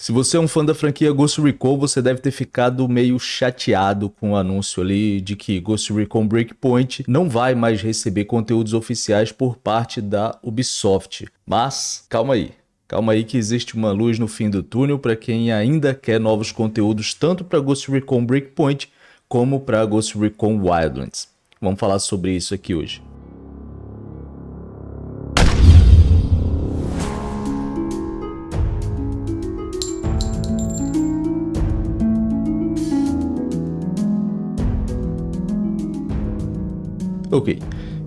Se você é um fã da franquia Ghost Recon, você deve ter ficado meio chateado com o anúncio ali de que Ghost Recon Breakpoint não vai mais receber conteúdos oficiais por parte da Ubisoft. Mas, calma aí. Calma aí que existe uma luz no fim do túnel para quem ainda quer novos conteúdos tanto para Ghost Recon Breakpoint como para Ghost Recon Wildlands. Vamos falar sobre isso aqui hoje. Ok,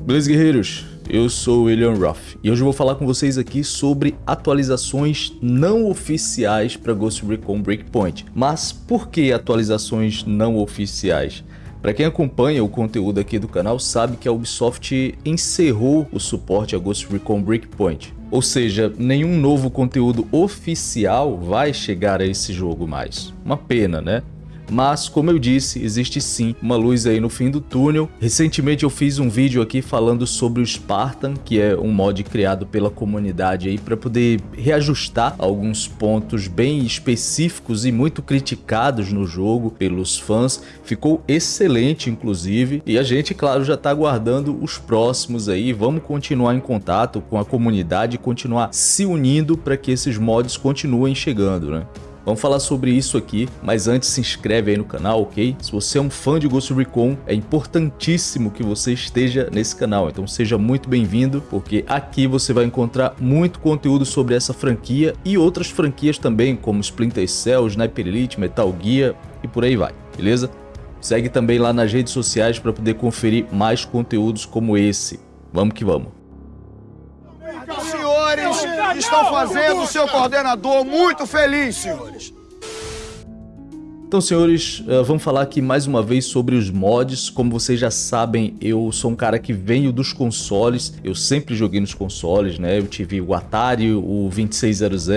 beleza guerreiros? Eu sou o William Ruff e hoje eu vou falar com vocês aqui sobre atualizações não oficiais para Ghost Recon Breakpoint. Mas por que atualizações não oficiais? Para quem acompanha o conteúdo aqui do canal sabe que a Ubisoft encerrou o suporte a Ghost Recon Breakpoint. Ou seja, nenhum novo conteúdo oficial vai chegar a esse jogo mais. Uma pena, né? Mas, como eu disse, existe sim uma luz aí no fim do túnel. Recentemente eu fiz um vídeo aqui falando sobre o Spartan, que é um mod criado pela comunidade aí para poder reajustar alguns pontos bem específicos e muito criticados no jogo pelos fãs. Ficou excelente, inclusive, e a gente, claro, já está aguardando os próximos aí. Vamos continuar em contato com a comunidade e continuar se unindo para que esses mods continuem chegando, né? Vamos falar sobre isso aqui, mas antes se inscreve aí no canal, ok? Se você é um fã de Ghost Recon, é importantíssimo que você esteja nesse canal, então seja muito bem-vindo, porque aqui você vai encontrar muito conteúdo sobre essa franquia e outras franquias também, como Splinter Cell, Sniper Elite, Metal Gear e por aí vai, beleza? Segue também lá nas redes sociais para poder conferir mais conteúdos como esse. Vamos que vamos! Estão fazendo o seu coordenador muito feliz, senhores. Então, senhores, eh, vamos falar aqui mais uma vez sobre os mods. Como vocês já sabem, eu sou um cara que venho dos consoles. Eu sempre joguei nos consoles, né? Eu tive o Atari, o 2600,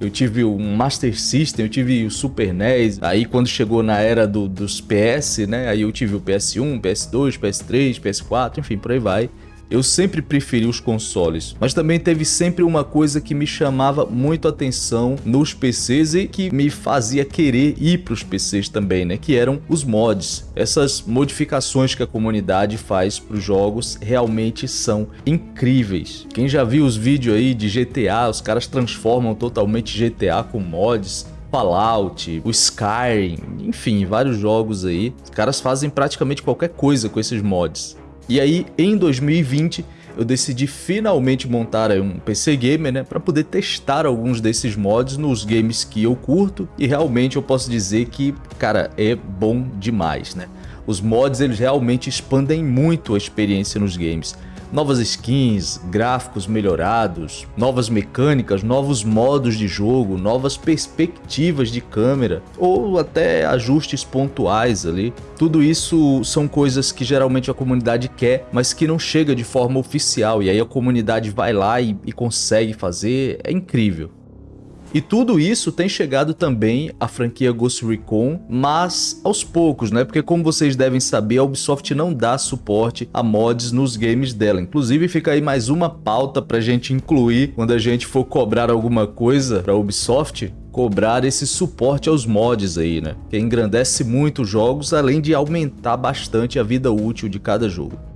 eu tive o Master System, eu tive o Super NES. Aí quando chegou na era do, dos PS, né? Aí eu tive o PS1, PS2, PS3, PS4, enfim, por aí vai. Eu sempre preferi os consoles, mas também teve sempre uma coisa que me chamava muito atenção nos PCs e que me fazia querer ir para os PCs também, né? Que eram os mods. Essas modificações que a comunidade faz para os jogos realmente são incríveis. Quem já viu os vídeos aí de GTA, os caras transformam totalmente GTA com mods, Fallout, o Skyrim, enfim, vários jogos aí. Os caras fazem praticamente qualquer coisa com esses mods. E aí, em 2020, eu decidi finalmente montar um PC Gamer, né, para poder testar alguns desses mods nos games que eu curto e realmente eu posso dizer que, cara, é bom demais, né? Os mods eles realmente expandem muito a experiência nos games novas skins, gráficos melhorados, novas mecânicas, novos modos de jogo, novas perspectivas de câmera ou até ajustes pontuais ali. Tudo isso são coisas que geralmente a comunidade quer, mas que não chega de forma oficial e aí a comunidade vai lá e, e consegue fazer, é incrível. E tudo isso tem chegado também à franquia Ghost Recon, mas aos poucos, né? Porque como vocês devem saber, a Ubisoft não dá suporte a mods nos games dela. Inclusive fica aí mais uma pauta pra gente incluir quando a gente for cobrar alguma coisa pra Ubisoft, cobrar esse suporte aos mods aí, né? Que engrandece muito os jogos, além de aumentar bastante a vida útil de cada jogo.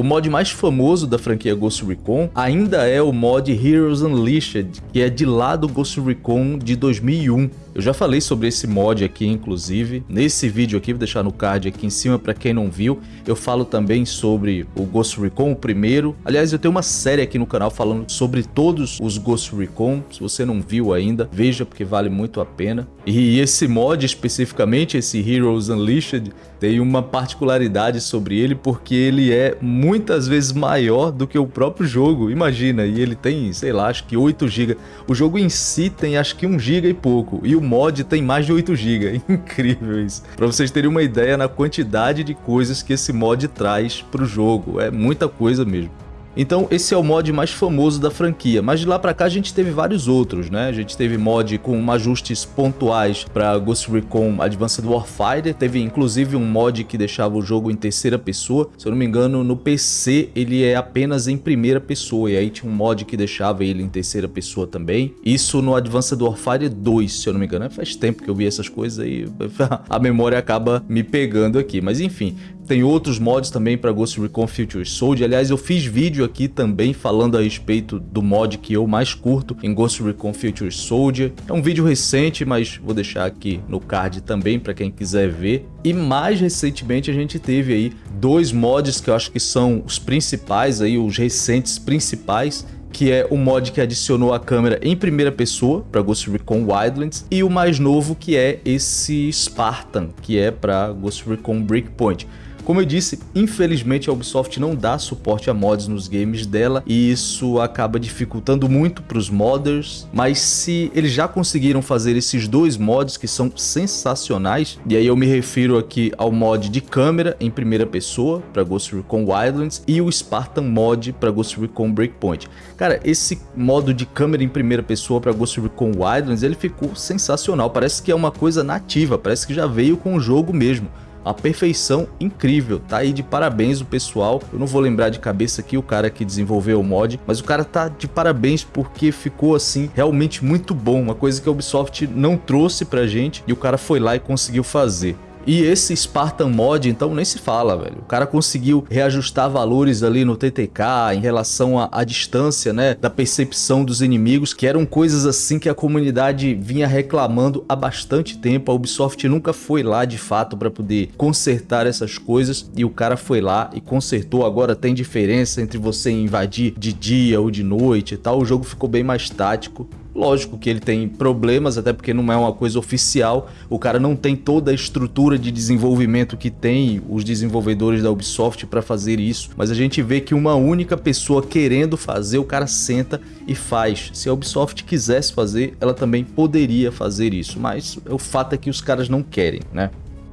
O mod mais famoso da franquia Ghost Recon ainda é o mod Heroes Unleashed, que é de lá do Ghost Recon de 2001. Eu já falei sobre esse mod aqui, inclusive, nesse vídeo aqui, vou deixar no card aqui em cima para quem não viu. Eu falo também sobre o Ghost Recon, o primeiro. Aliás, eu tenho uma série aqui no canal falando sobre todos os Ghost Recon. Se você não viu ainda, veja porque vale muito a pena. E esse mod especificamente, esse Heroes Unleashed, tem uma particularidade sobre ele porque ele é muitas vezes maior do que o próprio jogo. Imagina, e ele tem, sei lá, acho que 8 GB. O jogo em si tem acho que 1 GB e pouco. E o mod tem mais de 8 GB. Incrível isso. Para vocês terem uma ideia na quantidade de coisas que esse mod traz para o jogo. É muita coisa mesmo. Então esse é o mod mais famoso da franquia, mas de lá pra cá a gente teve vários outros, né? A gente teve mod com ajustes pontuais para Ghost Recon Advanced Warfighter, teve inclusive um mod que deixava o jogo em terceira pessoa, se eu não me engano no PC ele é apenas em primeira pessoa, e aí tinha um mod que deixava ele em terceira pessoa também. Isso no Advanced Warfighter 2, se eu não me engano, faz tempo que eu vi essas coisas aí, a memória acaba me pegando aqui, mas enfim, tem outros mods também para Ghost Recon Future Soldier. Aliás, eu fiz vídeo aqui também falando a respeito do mod que eu mais curto em Ghost Recon Future Soldier. É um vídeo recente, mas vou deixar aqui no card também para quem quiser ver. E mais recentemente a gente teve aí dois mods que eu acho que são os principais aí, os recentes principais, que é o mod que adicionou a câmera em primeira pessoa para Ghost Recon Wildlands e o mais novo que é esse Spartan, que é para Ghost Recon Breakpoint. Como eu disse, infelizmente a Ubisoft não dá suporte a mods nos games dela e isso acaba dificultando muito para os modders, mas se eles já conseguiram fazer esses dois mods que são sensacionais, e aí eu me refiro aqui ao mod de câmera em primeira pessoa para Ghost Recon Wildlands e o Spartan mod para Ghost Recon Breakpoint. Cara, esse modo de câmera em primeira pessoa para Ghost Recon Wildlands, ele ficou sensacional, parece que é uma coisa nativa, parece que já veio com o jogo mesmo a perfeição incrível, tá aí de parabéns o pessoal, eu não vou lembrar de cabeça aqui o cara que desenvolveu o mod, mas o cara tá de parabéns porque ficou assim realmente muito bom, uma coisa que a Ubisoft não trouxe pra gente e o cara foi lá e conseguiu fazer. E esse Spartan Mod, então, nem se fala, velho. O cara conseguiu reajustar valores ali no TTK em relação à, distância, né, da percepção dos inimigos, que eram coisas assim que a comunidade vinha reclamando há bastante tempo. A Ubisoft nunca foi lá, de fato, para poder consertar essas coisas, e o cara foi lá e consertou. Agora tem diferença entre você invadir de dia ou de noite e tal. O jogo ficou bem mais tático. Lógico que ele tem problemas, até porque não é uma coisa oficial, o cara não tem toda a estrutura de desenvolvimento que tem os desenvolvedores da Ubisoft para fazer isso, mas a gente vê que uma única pessoa querendo fazer, o cara senta e faz. Se a Ubisoft quisesse fazer, ela também poderia fazer isso, mas o fato é que os caras não querem, né?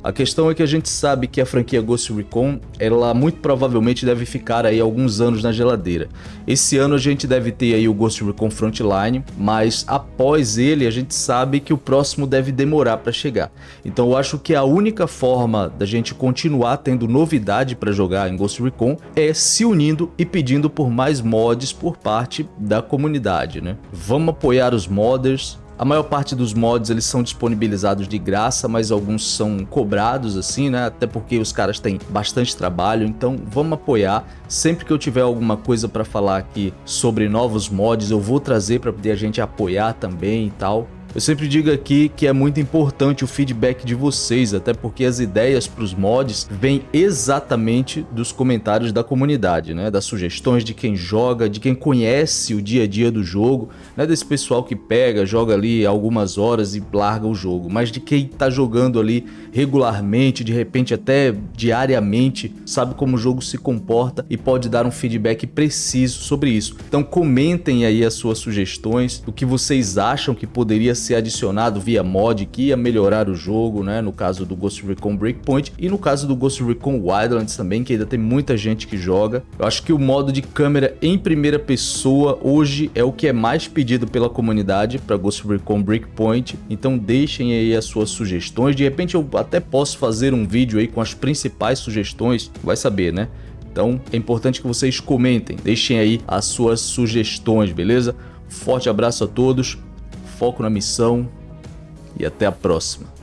A questão é que a gente sabe que a franquia Ghost Recon, ela muito provavelmente deve ficar aí alguns anos na geladeira. Esse ano a gente deve ter aí o Ghost Recon Frontline, mas após ele a gente sabe que o próximo deve demorar para chegar. Então eu acho que a única forma da gente continuar tendo novidade para jogar em Ghost Recon é se unindo e pedindo por mais mods por parte da comunidade, né? Vamos apoiar os modders, a maior parte dos mods eles são disponibilizados de graça, mas alguns são cobrados assim, né? Até porque os caras têm bastante trabalho, então vamos apoiar. Sempre que eu tiver alguma coisa para falar aqui sobre novos mods, eu vou trazer para poder a gente apoiar também e tal. Eu sempre digo aqui que é muito importante o feedback de vocês, até porque as ideias para os mods vêm exatamente dos comentários da comunidade, né? Das sugestões de quem joga, de quem conhece o dia a dia do jogo, não é desse pessoal que pega, joga ali algumas horas e larga o jogo, mas de quem está jogando ali regularmente, de repente até diariamente, sabe como o jogo se comporta e pode dar um feedback preciso sobre isso. Então comentem aí as suas sugestões, o que vocês acham que poderia ser adicionado via mod que ia melhorar o jogo, né? No caso do Ghost Recon Breakpoint e no caso do Ghost Recon Wildlands também, que ainda tem muita gente que joga. Eu acho que o modo de câmera em primeira pessoa hoje é o que é mais pedido pela comunidade para Ghost Recon Breakpoint, então deixem aí as suas sugestões. De repente eu até posso fazer um vídeo aí com as principais sugestões, vai saber, né? Então é importante que vocês comentem, deixem aí as suas sugestões, beleza? Forte abraço a todos, foco na missão e até a próxima.